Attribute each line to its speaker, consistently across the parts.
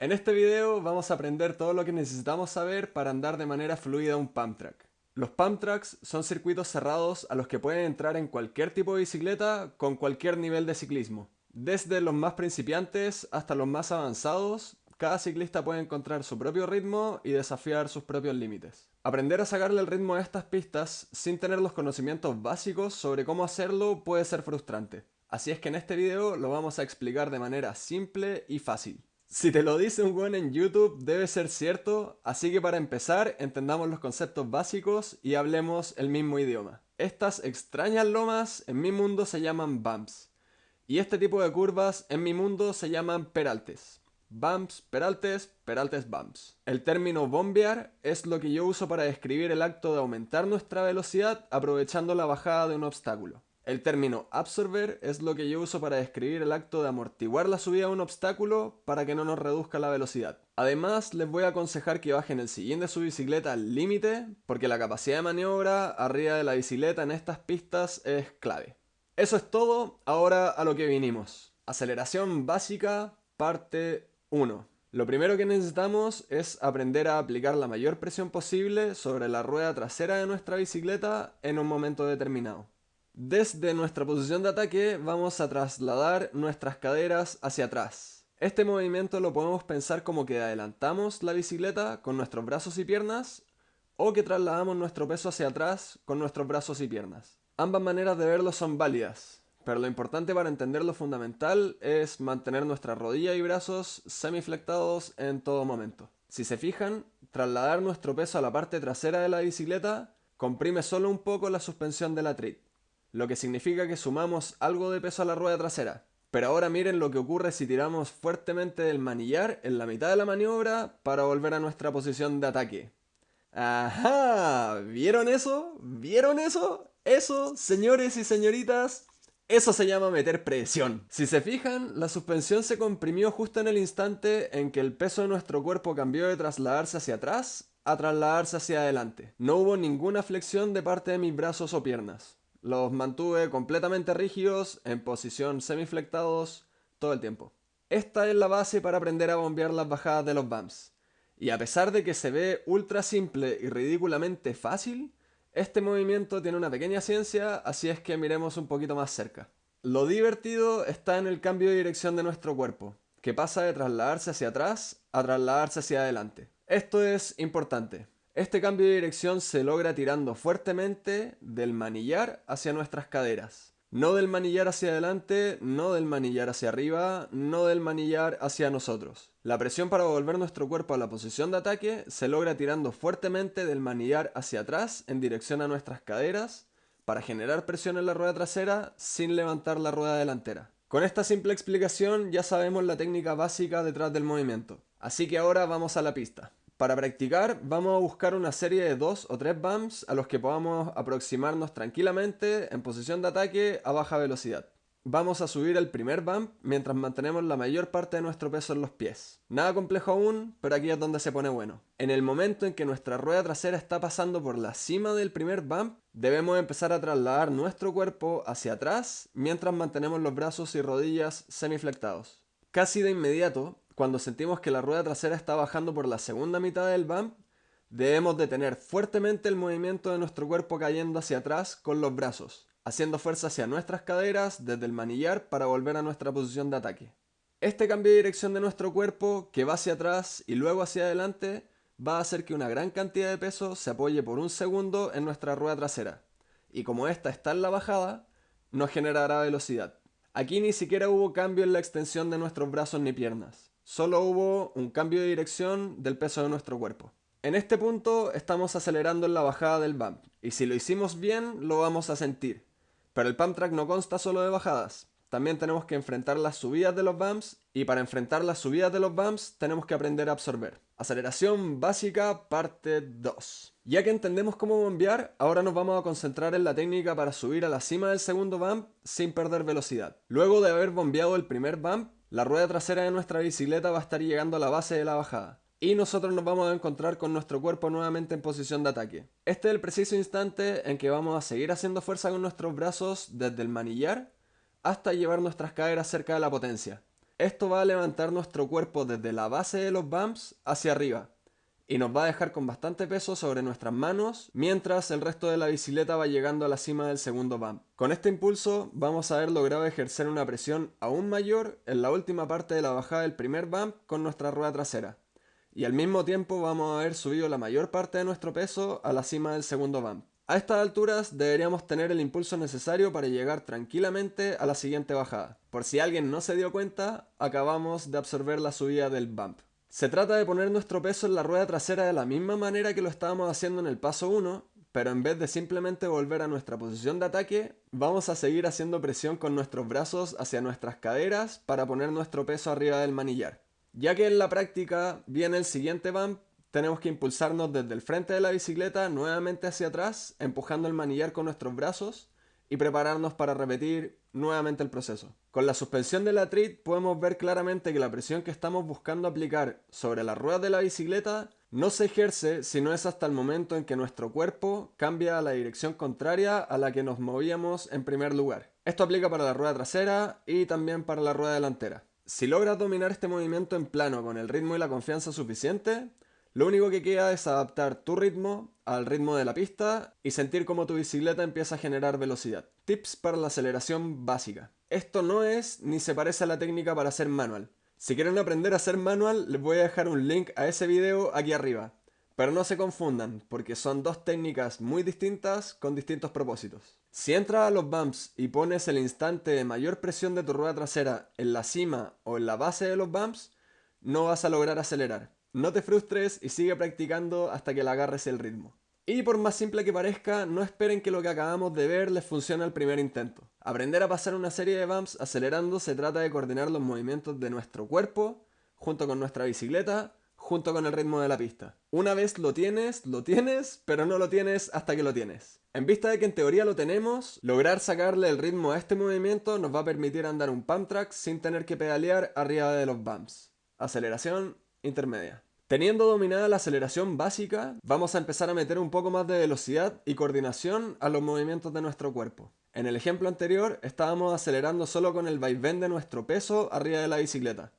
Speaker 1: En este video vamos a aprender todo lo que necesitamos saber para andar de manera fluida un pump track. Los pump tracks son circuitos cerrados a los que pueden entrar en cualquier tipo de bicicleta con cualquier nivel de ciclismo. Desde los más principiantes hasta los más avanzados, cada ciclista puede encontrar su propio ritmo y desafiar sus propios límites. Aprender a sacarle el ritmo a estas pistas sin tener los conocimientos básicos sobre cómo hacerlo puede ser frustrante. Así es que en este video lo vamos a explicar de manera simple y fácil. Si te lo dice un buen en YouTube, debe ser cierto, así que para empezar, entendamos los conceptos básicos y hablemos el mismo idioma. Estas extrañas lomas en mi mundo se llaman bumps, y este tipo de curvas en mi mundo se llaman peraltes. Bumps, peraltes, peraltes, bumps. El término bombear es lo que yo uso para describir el acto de aumentar nuestra velocidad aprovechando la bajada de un obstáculo. El término absorber es lo que yo uso para describir el acto de amortiguar la subida de un obstáculo para que no nos reduzca la velocidad. Además, les voy a aconsejar que bajen el sillín de su bicicleta al límite, porque la capacidad de maniobra arriba de la bicicleta en estas pistas es clave. Eso es todo, ahora a lo que vinimos. Aceleración básica, parte 1. Lo primero que necesitamos es aprender a aplicar la mayor presión posible sobre la rueda trasera de nuestra bicicleta en un momento determinado. Desde nuestra posición de ataque vamos a trasladar nuestras caderas hacia atrás. Este movimiento lo podemos pensar como que adelantamos la bicicleta con nuestros brazos y piernas o que trasladamos nuestro peso hacia atrás con nuestros brazos y piernas. Ambas maneras de verlo son válidas, pero lo importante para entender lo fundamental es mantener nuestras rodillas y brazos semiflectados en todo momento. Si se fijan, trasladar nuestro peso a la parte trasera de la bicicleta comprime solo un poco la suspensión de la lo que significa que sumamos algo de peso a la rueda trasera. Pero ahora miren lo que ocurre si tiramos fuertemente del manillar en la mitad de la maniobra para volver a nuestra posición de ataque. ¡Ajá! ¿Vieron eso? ¿Vieron eso? Eso, señores y señoritas, eso se llama meter presión. Si se fijan, la suspensión se comprimió justo en el instante en que el peso de nuestro cuerpo cambió de trasladarse hacia atrás a trasladarse hacia adelante. No hubo ninguna flexión de parte de mis brazos o piernas. Los mantuve completamente rígidos, en posición semiflectados, todo el tiempo. Esta es la base para aprender a bombear las bajadas de los bumps. Y a pesar de que se ve ultra simple y ridículamente fácil, este movimiento tiene una pequeña ciencia, así es que miremos un poquito más cerca. Lo divertido está en el cambio de dirección de nuestro cuerpo, que pasa de trasladarse hacia atrás a trasladarse hacia adelante. Esto es importante, este cambio de dirección se logra tirando fuertemente del manillar hacia nuestras caderas. No del manillar hacia adelante, no del manillar hacia arriba, no del manillar hacia nosotros. La presión para volver nuestro cuerpo a la posición de ataque se logra tirando fuertemente del manillar hacia atrás en dirección a nuestras caderas para generar presión en la rueda trasera sin levantar la rueda delantera. Con esta simple explicación ya sabemos la técnica básica detrás del movimiento. Así que ahora vamos a la pista. Para practicar vamos a buscar una serie de dos o tres bumps a los que podamos aproximarnos tranquilamente en posición de ataque a baja velocidad. Vamos a subir el primer bump mientras mantenemos la mayor parte de nuestro peso en los pies. Nada complejo aún, pero aquí es donde se pone bueno. En el momento en que nuestra rueda trasera está pasando por la cima del primer bump, debemos empezar a trasladar nuestro cuerpo hacia atrás mientras mantenemos los brazos y rodillas semiflectados. Casi de inmediato, cuando sentimos que la rueda trasera está bajando por la segunda mitad del bump, debemos detener fuertemente el movimiento de nuestro cuerpo cayendo hacia atrás con los brazos, haciendo fuerza hacia nuestras caderas desde el manillar para volver a nuestra posición de ataque. Este cambio de dirección de nuestro cuerpo, que va hacia atrás y luego hacia adelante, va a hacer que una gran cantidad de peso se apoye por un segundo en nuestra rueda trasera, y como esta está en la bajada, nos generará velocidad. Aquí ni siquiera hubo cambio en la extensión de nuestros brazos ni piernas solo hubo un cambio de dirección del peso de nuestro cuerpo. En este punto estamos acelerando en la bajada del bump, y si lo hicimos bien lo vamos a sentir. Pero el pump track no consta solo de bajadas, también tenemos que enfrentar las subidas de los bumps, y para enfrentar las subidas de los bumps tenemos que aprender a absorber. Aceleración básica parte 2. Ya que entendemos cómo bombear, ahora nos vamos a concentrar en la técnica para subir a la cima del segundo bump sin perder velocidad. Luego de haber bombeado el primer bump, la rueda trasera de nuestra bicicleta va a estar llegando a la base de la bajada. Y nosotros nos vamos a encontrar con nuestro cuerpo nuevamente en posición de ataque. Este es el preciso instante en que vamos a seguir haciendo fuerza con nuestros brazos desde el manillar hasta llevar nuestras caderas cerca de la potencia. Esto va a levantar nuestro cuerpo desde la base de los bumps hacia arriba y nos va a dejar con bastante peso sobre nuestras manos mientras el resto de la bicicleta va llegando a la cima del segundo bump. Con este impulso vamos a haber logrado ejercer una presión aún mayor en la última parte de la bajada del primer bump con nuestra rueda trasera y al mismo tiempo vamos a haber subido la mayor parte de nuestro peso a la cima del segundo bump. A estas alturas deberíamos tener el impulso necesario para llegar tranquilamente a la siguiente bajada. Por si alguien no se dio cuenta, acabamos de absorber la subida del bump. Se trata de poner nuestro peso en la rueda trasera de la misma manera que lo estábamos haciendo en el paso 1, pero en vez de simplemente volver a nuestra posición de ataque, vamos a seguir haciendo presión con nuestros brazos hacia nuestras caderas para poner nuestro peso arriba del manillar. Ya que en la práctica viene el siguiente bump tenemos que impulsarnos desde el frente de la bicicleta nuevamente hacia atrás, empujando el manillar con nuestros brazos y prepararnos para repetir nuevamente el proceso. Con la suspensión de la TRIT podemos ver claramente que la presión que estamos buscando aplicar sobre las ruedas de la bicicleta no se ejerce si no es hasta el momento en que nuestro cuerpo cambia a la dirección contraria a la que nos movíamos en primer lugar. Esto aplica para la rueda trasera y también para la rueda delantera. Si logras dominar este movimiento en plano con el ritmo y la confianza suficiente, lo único que queda es adaptar tu ritmo al ritmo de la pista y sentir cómo tu bicicleta empieza a generar velocidad. Tips para la aceleración básica. Esto no es ni se parece a la técnica para hacer manual. Si quieren aprender a hacer manual, les voy a dejar un link a ese video aquí arriba. Pero no se confundan, porque son dos técnicas muy distintas con distintos propósitos. Si entras a los bumps y pones el instante de mayor presión de tu rueda trasera en la cima o en la base de los bumps, no vas a lograr acelerar. No te frustres y sigue practicando hasta que le agarres el ritmo. Y por más simple que parezca, no esperen que lo que acabamos de ver les funcione al primer intento. Aprender a pasar una serie de bumps acelerando se trata de coordinar los movimientos de nuestro cuerpo, junto con nuestra bicicleta, junto con el ritmo de la pista. Una vez lo tienes, lo tienes, pero no lo tienes hasta que lo tienes. En vista de que en teoría lo tenemos, lograr sacarle el ritmo a este movimiento nos va a permitir andar un pump track sin tener que pedalear arriba de los bumps. Aceleración intermedia. Teniendo dominada la aceleración básica, vamos a empezar a meter un poco más de velocidad y coordinación a los movimientos de nuestro cuerpo. En el ejemplo anterior estábamos acelerando solo con el vaivén de nuestro peso arriba de la bicicleta,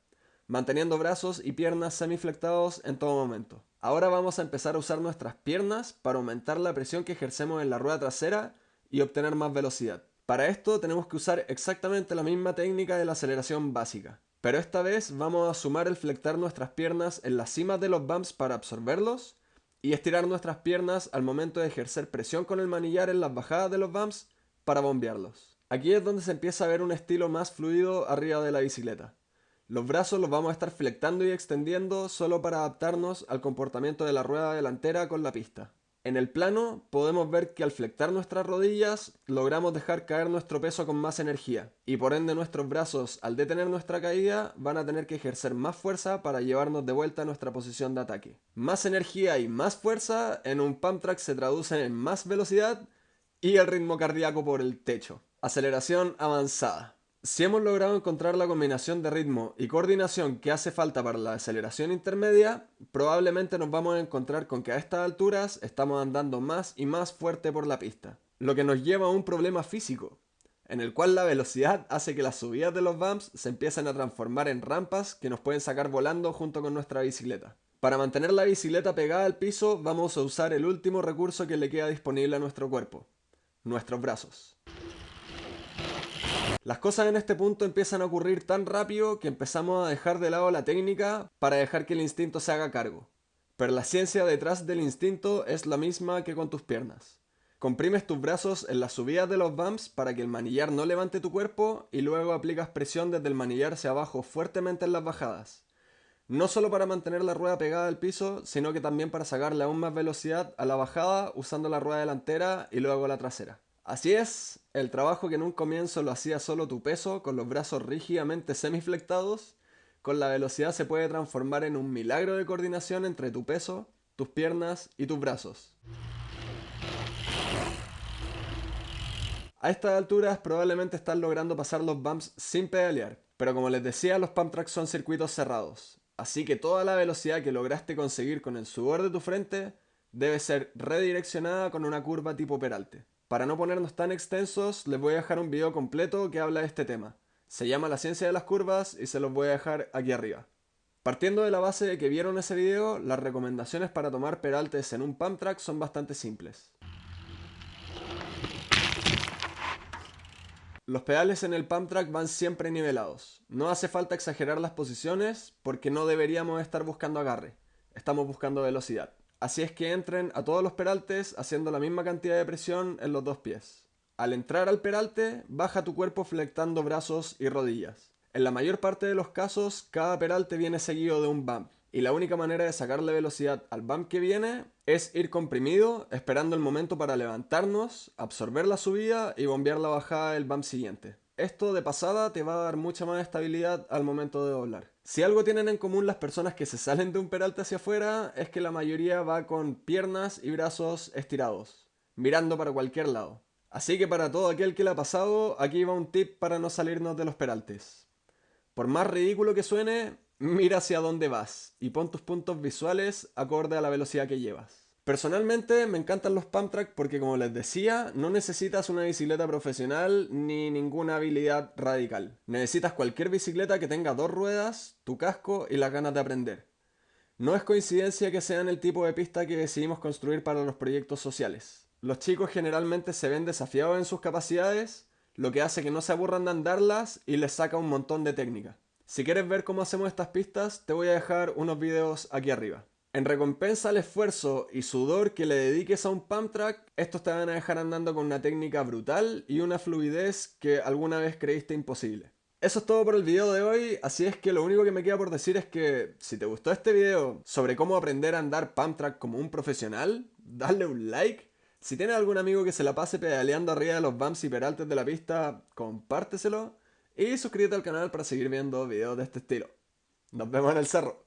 Speaker 1: manteniendo brazos y piernas semiflectados en todo momento. Ahora vamos a empezar a usar nuestras piernas para aumentar la presión que ejercemos en la rueda trasera y obtener más velocidad. Para esto tenemos que usar exactamente la misma técnica de la aceleración básica. Pero esta vez vamos a sumar el flectar nuestras piernas en la cima de los bumps para absorberlos y estirar nuestras piernas al momento de ejercer presión con el manillar en las bajadas de los bumps para bombearlos. Aquí es donde se empieza a ver un estilo más fluido arriba de la bicicleta. Los brazos los vamos a estar flectando y extendiendo solo para adaptarnos al comportamiento de la rueda delantera con la pista. En el plano podemos ver que al flectar nuestras rodillas logramos dejar caer nuestro peso con más energía y por ende nuestros brazos al detener nuestra caída van a tener que ejercer más fuerza para llevarnos de vuelta a nuestra posición de ataque. Más energía y más fuerza en un pump track se traducen en más velocidad y el ritmo cardíaco por el techo. Aceleración avanzada. Si hemos logrado encontrar la combinación de ritmo y coordinación que hace falta para la aceleración intermedia, probablemente nos vamos a encontrar con que a estas alturas estamos andando más y más fuerte por la pista, lo que nos lleva a un problema físico, en el cual la velocidad hace que las subidas de los bumps se empiecen a transformar en rampas que nos pueden sacar volando junto con nuestra bicicleta. Para mantener la bicicleta pegada al piso vamos a usar el último recurso que le queda disponible a nuestro cuerpo, nuestros brazos. Las cosas en este punto empiezan a ocurrir tan rápido que empezamos a dejar de lado la técnica para dejar que el instinto se haga cargo. Pero la ciencia detrás del instinto es la misma que con tus piernas. Comprimes tus brazos en las subidas de los bumps para que el manillar no levante tu cuerpo y luego aplicas presión desde el manillar hacia abajo fuertemente en las bajadas. No solo para mantener la rueda pegada al piso, sino que también para sacarle aún más velocidad a la bajada usando la rueda delantera y luego la trasera. Así es, el trabajo que en un comienzo lo hacía solo tu peso, con los brazos rígidamente semiflectados, con la velocidad se puede transformar en un milagro de coordinación entre tu peso, tus piernas y tus brazos. A estas alturas probablemente estás logrando pasar los bumps sin pedalear, pero como les decía los pump tracks son circuitos cerrados, así que toda la velocidad que lograste conseguir con el sudor de tu frente debe ser redireccionada con una curva tipo peralte. Para no ponernos tan extensos, les voy a dejar un video completo que habla de este tema. Se llama La Ciencia de las Curvas y se los voy a dejar aquí arriba. Partiendo de la base de que vieron ese video, las recomendaciones para tomar peraltes en un pump track son bastante simples. Los pedales en el pump track van siempre nivelados. No hace falta exagerar las posiciones porque no deberíamos estar buscando agarre. Estamos buscando velocidad. Así es que entren a todos los peraltes haciendo la misma cantidad de presión en los dos pies. Al entrar al peralte, baja tu cuerpo flectando brazos y rodillas. En la mayor parte de los casos, cada peralte viene seguido de un bump, y la única manera de sacarle velocidad al bump que viene es ir comprimido, esperando el momento para levantarnos, absorber la subida y bombear la bajada del bump siguiente. Esto de pasada te va a dar mucha más estabilidad al momento de doblar. Si algo tienen en común las personas que se salen de un peralte hacia afuera es que la mayoría va con piernas y brazos estirados, mirando para cualquier lado. Así que para todo aquel que le ha pasado, aquí va un tip para no salirnos de los peraltes. Por más ridículo que suene, mira hacia dónde vas y pon tus puntos visuales acorde a la velocidad que llevas. Personalmente me encantan los pump porque como les decía, no necesitas una bicicleta profesional ni ninguna habilidad radical. Necesitas cualquier bicicleta que tenga dos ruedas, tu casco y las ganas de aprender. No es coincidencia que sean el tipo de pista que decidimos construir para los proyectos sociales. Los chicos generalmente se ven desafiados en sus capacidades, lo que hace que no se aburran de andarlas y les saca un montón de técnica. Si quieres ver cómo hacemos estas pistas, te voy a dejar unos videos aquí arriba. En recompensa al esfuerzo y sudor que le dediques a un pump track, estos te van a dejar andando con una técnica brutal y una fluidez que alguna vez creíste imposible. Eso es todo por el video de hoy, así es que lo único que me queda por decir es que si te gustó este video sobre cómo aprender a andar pump track como un profesional, dale un like si tienes algún amigo que se la pase pedaleando arriba de los bumps y peraltes de la pista, compárteselo y suscríbete al canal para seguir viendo videos de este estilo. Nos vemos en el cerro.